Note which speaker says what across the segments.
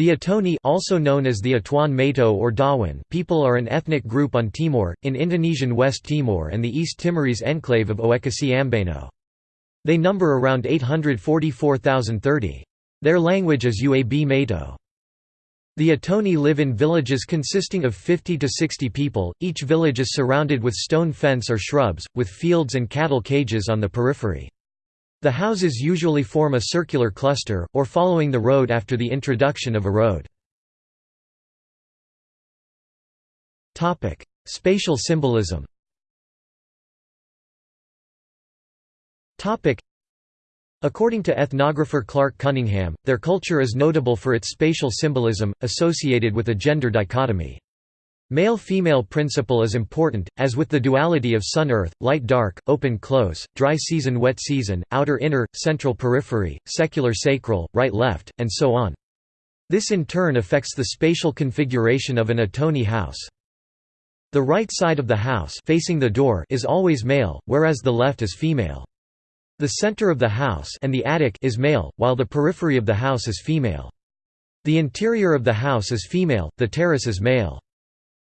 Speaker 1: The Atoni also known as the Atoin Meto or Dawan people are an ethnic group on Timor, in Indonesian West Timor and the East Timorese enclave of Oecusse. They number around 844,030. Their language is Uab Meto. The Atoni live in villages consisting of 50 to 60 people, each village is surrounded with stone fence or shrubs, with fields and cattle cages on the periphery. The houses usually form a circular cluster, or following the road after the introduction of a road. Spatial symbolism According to ethnographer Clark Cunningham, their culture is notable for its spatial symbolism, associated with a gender dichotomy. Male-female principle is important, as with the duality of sun-earth, light-dark, open-close, dry season-wet season, outer-inner, central-periphery, secular-sacral, right-left, and so on. This in turn affects the spatial configuration of an Atoni house. The right side of the house facing the door is always male, whereas the left is female. The center of the house and the attic is male, while the periphery of the house is female. The interior of the house is female, the terrace is male.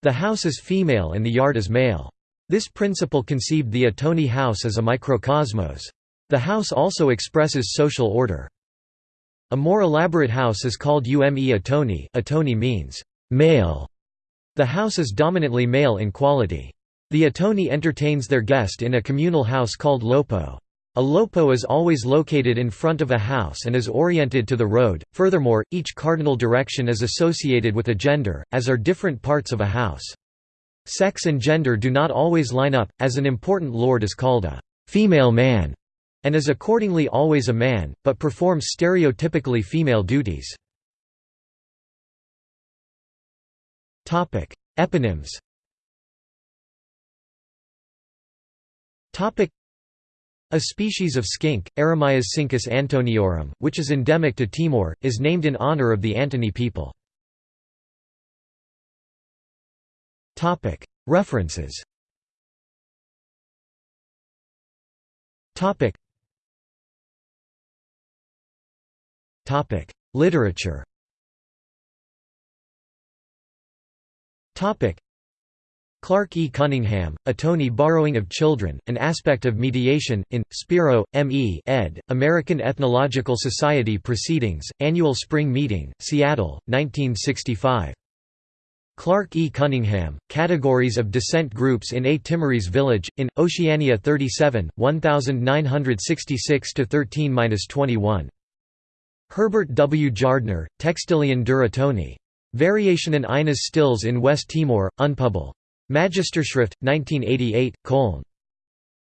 Speaker 1: The house is female and the yard is male. This principle conceived the Atoni house as a microcosmos. The house also expresses social order. A more elaborate house is called Ume Atoni Atoni means male. The house is dominantly male in quality. The Atoni entertains their guest in a communal house called lopo. A lopo is always located in front of a house and is oriented to the road. Furthermore, each cardinal direction is associated with a gender, as are different parts of a house. Sex and gender do not always line up, as an important lord is called a female man, and is accordingly always a man, but performs stereotypically female duties. Eponyms a species of skink, Eremaias cincus antoniorum, which is endemic to Timor, is named in honor of the Antoni people. References. Literature Clark E. Cunningham, Atoni Borrowing of Children, An Aspect of Mediation, in, Spiro, M. E. ed., American Ethnological Society Proceedings, Annual Spring Meeting, Seattle, 1965. Clark E. Cunningham, Categories of Descent Groups in A Timorese Village, in, Oceania 37, 1966–13–21. Herbert W. Jardner, Textilion dur Variation in eines Stills in West Timor, Unpubl. Magisterschrift, 1988, Köln.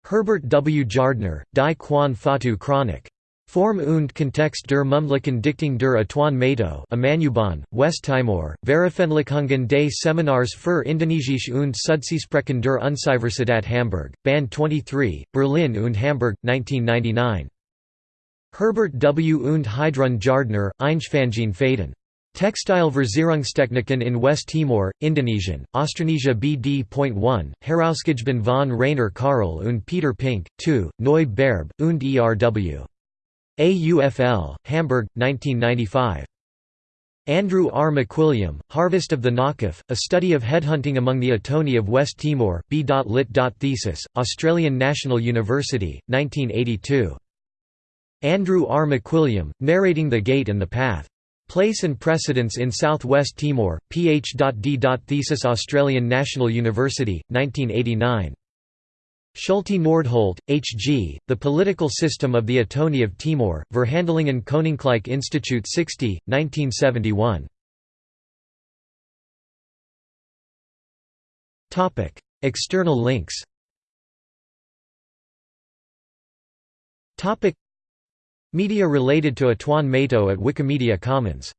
Speaker 1: Herbert W. Jardner, Die Kuan Fatu Chronik. Form und Kontext der Mumlichen Dichtung der Atoin Meto Amanuban, West Timor, Veröffentlichungen des Seminars für Indonesische und Südseesprachen der Universität Hamburg, Band 23, Berlin und Hamburg, 1999. Herbert W. und Heidrun Jardner, Einschfangene Faden. Textile Versierungstechniken in West Timor, Indonesian, Austronesia BD.1, Herausgegeben von Rainer Karl und Peter Pink, 2, Neu Berb, und ERW. AUFL, Hamburg, 1995. Andrew R. McWilliam, Harvest of the Nakaf, A Study of Headhunting Among the Atoni of West Timor, B.Lit. Thesis, Australian National University, 1982. Andrew R. McWilliam, Narrating the Gate and the Path. Place and Precedence in South-West Timor, Ph.D. Thesis Australian National University, 1989. Schulte Nordholt, H. G., The Political System of the Atoni of Timor, Verhandelingen Koninklijk Institute 60, 1971. External links Media related to Atoin Meto at Wikimedia Commons